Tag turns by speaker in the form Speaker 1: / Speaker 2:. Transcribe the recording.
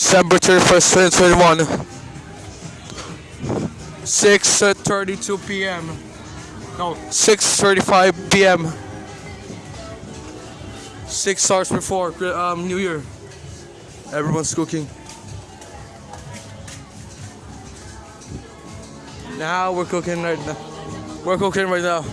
Speaker 1: December 31st, 2021. 6.32 p.m. No, 6.35 p.m. Six hours before um, New Year. Everyone's cooking. Now we're cooking right now. We're cooking right now.